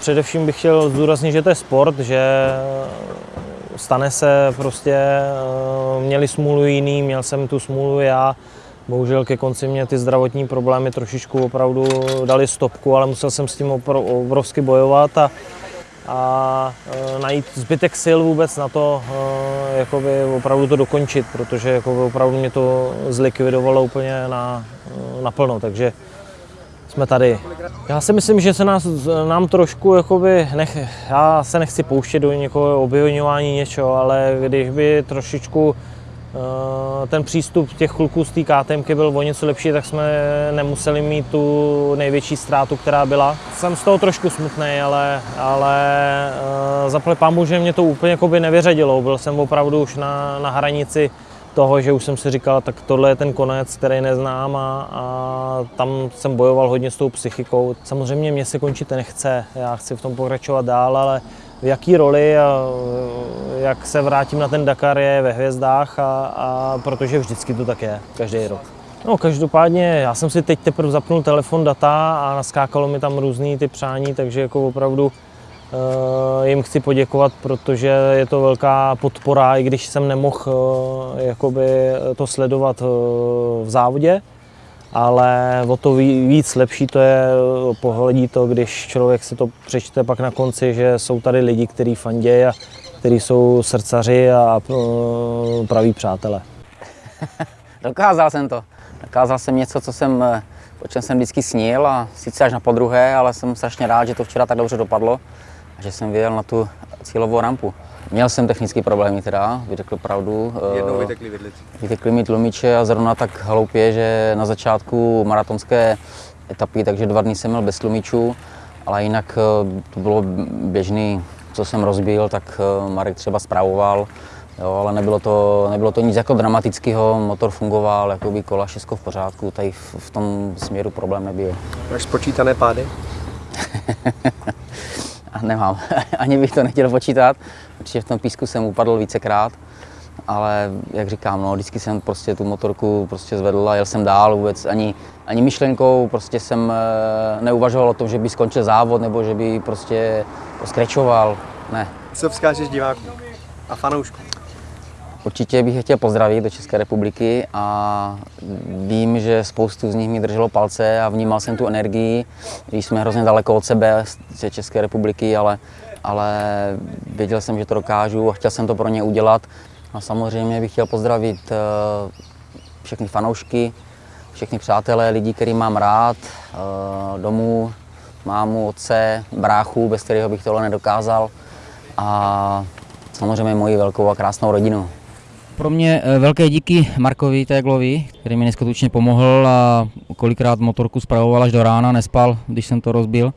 Především bych chtěl zdůraznit, že to je sport, že stane se prostě, eh, měli smůlu jiný, měl jsem tu smůlu já. Bohužel ke konci mě ty zdravotní problémy trošičku opravdu dali stopku, ale musel jsem s tím obrovsky bojovat a, a eh, najít zbytek sil vůbec na to, eh, jakoby opravdu to dokončit, protože jakoby opravdu mě to zlikvidovalo úplně na, naplno. Takže jsme tady. Já si myslím, že se nás, nám trošku, jakoby, nech, já se nechci pouštět do někoho objevňování něčeho, ale když by trošičku uh, ten přístup těch kluků z té KTMky byl o něco lepší, tak jsme nemuseli mít tu největší ztrátu, která byla. Jsem z toho trošku smutný, ale, ale uh, zaplať pámu, že mě to úplně jakoby nevyřadilo. Byl jsem opravdu už na, na hranici toho, že už jsem si říkal, tak tohle je ten konec, který neznám a, a tam jsem bojoval hodně s tou psychikou. Samozřejmě mě se končit nechce, já chci v tom pokračovat dál, ale v jaký roli a jak se vrátím na ten Dakar je ve hvězdách a, a protože vždycky to tak je, každý rok. No každopádně, já jsem si teď teprve zapnul telefon data a naskákalo mi tam různý ty přání, takže jako opravdu jim chci poděkovat, protože je to velká podpora, i když jsem nemohl eh, jakoby to sledovat eh, v závodě, ale o to víc lepší to je, pohledí to, když člověk si to přečte pak na konci, že jsou tady lidi, kteří fandějí a kteří jsou srdcaři a praví přátelé. Dokázal jsem to. Dokázal jsem něco, co jsem, o čem jsem vždycky snil a sice až na podruhé, ale jsem strašně rád, že to včera tak dobře dopadlo že jsem vyjel na tu cílovou rampu. Měl jsem technické problémy teda, vytekl pravdu. Jednou eh, vytekli vidlici. Vytekly mi tlumiče a zrovna tak hloupě, že na začátku maratonské etapy, takže dva dny jsem měl bez tlumičů, ale jinak eh, to bylo běžný, co jsem rozbil, tak eh, Marek třeba zpravoval, jo, ale nebylo to, nebylo to nic jako dramatického, motor fungoval, jako by kola, všechno v pořádku, tady v, v tom směru problém nebyl. Máš spočítané pády? nemám. Ani bych to nechtěl počítat. Určitě v tom písku jsem upadl vícekrát, ale jak říkám, no, vždycky jsem prostě tu motorku prostě zvedl a jel jsem dál vůbec. Ani, ani myšlenkou prostě jsem eh, neuvažoval o tom, že by skončil závod nebo že by prostě skrečoval. Ne. Co vzkážeš divákům a fanouškům? Určitě bych je chtěl pozdravit do České republiky a vím, že spoustu z nich mi drželo palce a vnímal jsem tu energii, když jsme hrozně daleko od sebe z České republiky, ale, ale věděl jsem, že to dokážu a chtěl jsem to pro ně udělat. A samozřejmě bych chtěl pozdravit eh, všechny fanoušky, všechny přátelé, lidi, který mám rád, eh, domů, mámu, otce, bráchu, bez kterého bych tohle nedokázal a samozřejmě moji velkou a krásnou rodinu. Pro mě eh, velké díky Markovi Téglovi, který mi neskutečně pomohl a kolikrát motorku spravoval až do rána, nespal, když jsem to rozbil.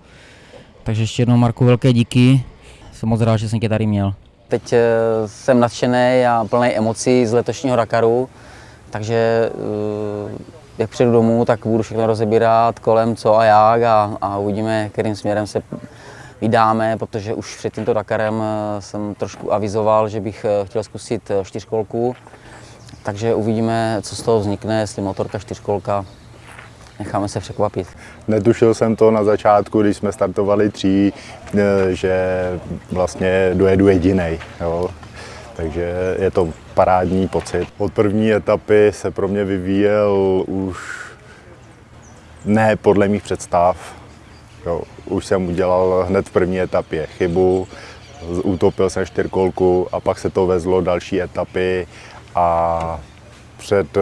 Takže ještě jednou Marku velké díky, jsem moc rád, že jsem tě tady měl. Teď eh, jsem nadšený a plný emocí z letošního Dakaru, takže eh, jak přijdu domů, tak budu všechno rozebírat kolem co a jak a, a uvidíme, kterým směrem se vydáme, protože už před tímto Dakarem eh, jsem trošku avizoval, že bych eh, chtěl zkusit eh, čtyřkolku. Takže uvidíme, co z toho vznikne, jestli motorka, čtyřkolka. Necháme se překvapit. Netušil jsem to na začátku, když jsme startovali tří, že vlastně dojedu jediný. Takže je to parádní pocit. Od první etapy se pro mě vyvíjel už ne podle mých představ, Jo, už jsem udělal hned v první etapě chybu, utopil jsem čtyřkolku a pak se to vezlo další etapy a před eh,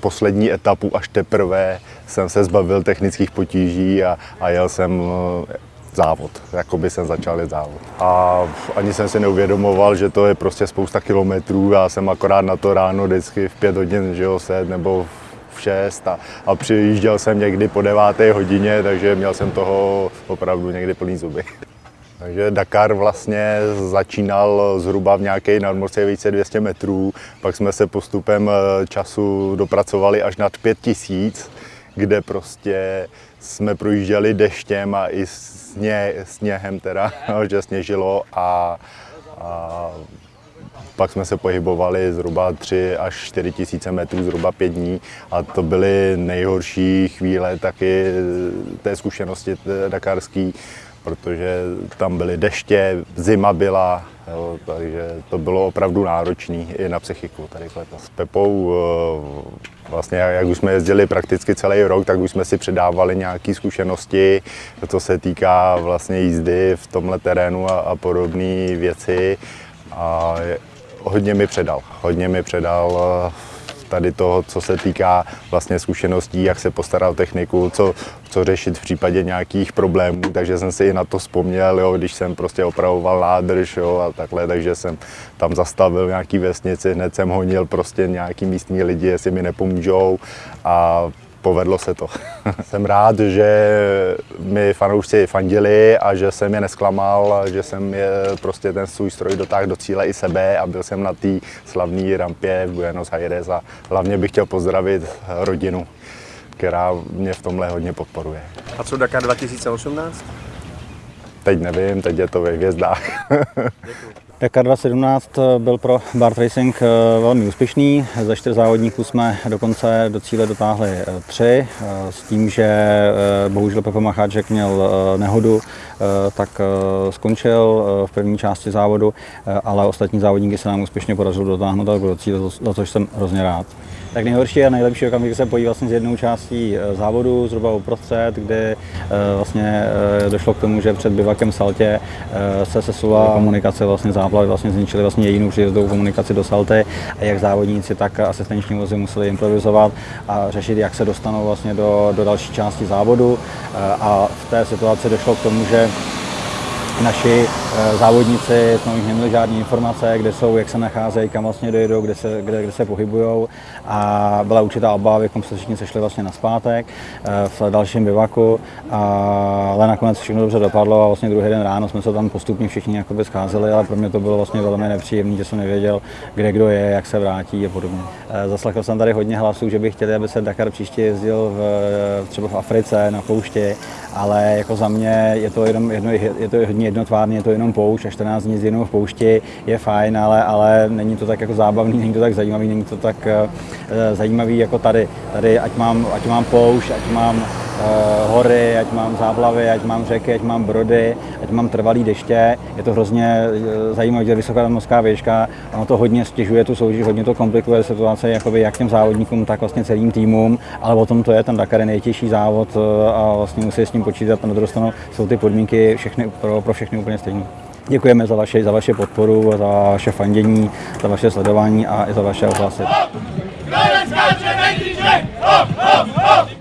poslední etapu až teprve jsem se zbavil technických potíží a, a jel jsem eh, závod, jako by jsem začal jet závod. A ani jsem si neuvědomoval, že to je prostě spousta kilometrů, já jsem akorát na to ráno vždycky v pět hodin, že jo, set nebo v 6 a, a přijížděl jsem někdy po 9. hodině, takže měl jsem toho opravdu někdy plný zuby. Takže Dakar vlastně začínal zhruba v nějaké nadmořské více 200 metrů, pak jsme se postupem eh, času dopracovali až nad 5000, kde prostě jsme projížděli deštěm a i sně, sněhem teda, že sněžilo a, a pak jsme se pohybovali zhruba 3 až 4 tisíce metrů, zhruba 5 dní a to byly nejhorší chvíle taky té zkušenosti dakarský, protože tam byly deště, zima byla, jo, takže to bylo opravdu náročné i na psychiku tady letos. S Pepou eh, vlastně jak už jsme jezdili prakticky celý rok, tak už jsme si předávali nějaké zkušenosti, co se týká vlastně jízdy v tomhle terénu a, a podobné věci. A hodně mi předal, hodně mi předal eh, tady toho, co se týká vlastně zkušeností, jak se postarat o techniku, co, co řešit v případě nějakých problémů, takže jsem si i na to vzpomněl, jo, když jsem prostě opravoval nádrž jo, a takhle, takže jsem tam zastavil nějaký vesnici, hned jsem honil prostě nějaký místní lidi, jestli mi nepomůžou. A povedlo se to. jsem rád, že mi fanoušci fandili a že jsem je nesklamal, že jsem je prostě ten svůj stroj dotáhl do cíle i sebe a byl jsem na té slavné rampě v Buenos Aires a hlavně bych chtěl pozdravit rodinu, která mě v tomhle hodně podporuje. A co Dakar 2018? Teď nevím, teď je to ve hvězdách. Dakar 2017 byl pro Bart Racing eh, velmi úspěšný. Ze čtyř závodníků jsme dokonce do cíle dotáhli eh, tři, eh, s tím, že eh, bohužel Pepo Macháček měl eh, nehodu, eh, tak eh, skončil eh, v první části závodu, eh, ale ostatní závodníky se nám úspěšně podařilo dotáhnout do cíle, za což jsem hrozně rád. Tak nejhorší a nejlepší okamžik se pojí vlastně s jednou částí eh, závodu, zhruba uprostřed, kdy eh, vlastně eh, došlo k tomu, že před bivakem Saltě eh, se sesula komunikace, vlastně záplavy vlastně zničily vlastně jedinou příjezdovou komunikaci do Salty a jak závodníci, tak asistenční vozy museli improvizovat a řešit, jak se dostanou vlastně do, do další části závodu. Eh, a v té situaci došlo k tomu, že naši eh, závodníci jsme nich neměli žádné informace, kde jsou, jak se nacházejí, kam vlastně dojedou, kde se, kde, kde se pohybují a byla určitá obava, abychom se všichni sešli vlastně na zpátek eh, v dalším bivaku, a, ale nakonec všechno dobře dopadlo a vlastně druhý den ráno jsme se tam postupně všichni jakoby scházeli, ale pro mě to bylo vlastně velmi nepříjemné, že jsem nevěděl, kde kdo je, jak se vrátí a podobně. Eh, Zaslechl jsem tady hodně hlasů, že by chtěli, aby se Dakar příště jezdil v, třeba v Africe, na poušti, ale jako za mě je to, jenom jedno, je to hodně jednotvárně, je to jenom poušť a 14 dní jenom v poušti je fajn, ale, ale není to tak jako zábavný, není to tak zajímavý, není to tak uh, zajímavý jako tady. Tady ať mám, ať mám poušť, ať mám hory, ať mám záplavy, ať mám řeky, ať mám brody, ať mám trvalý deště. Je to hrozně uh, zajímavé, že vysoká mořská výška, ono to hodně stěžuje tu soutěž, hodně to komplikuje situace jakoby jak těm závodníkům, tak vlastně celým týmům, ale o tom to je, ten Dakar je nejtěžší závod uh, a vlastně musí s tím počítat na druhou stranu jsou ty podmínky všechny, pro, pro všechny úplně stejné. Děkujeme za vaše, za vaše podporu, za vaše fandění, za vaše sledování a i za vaše ohlasy. Hop, hop, hop!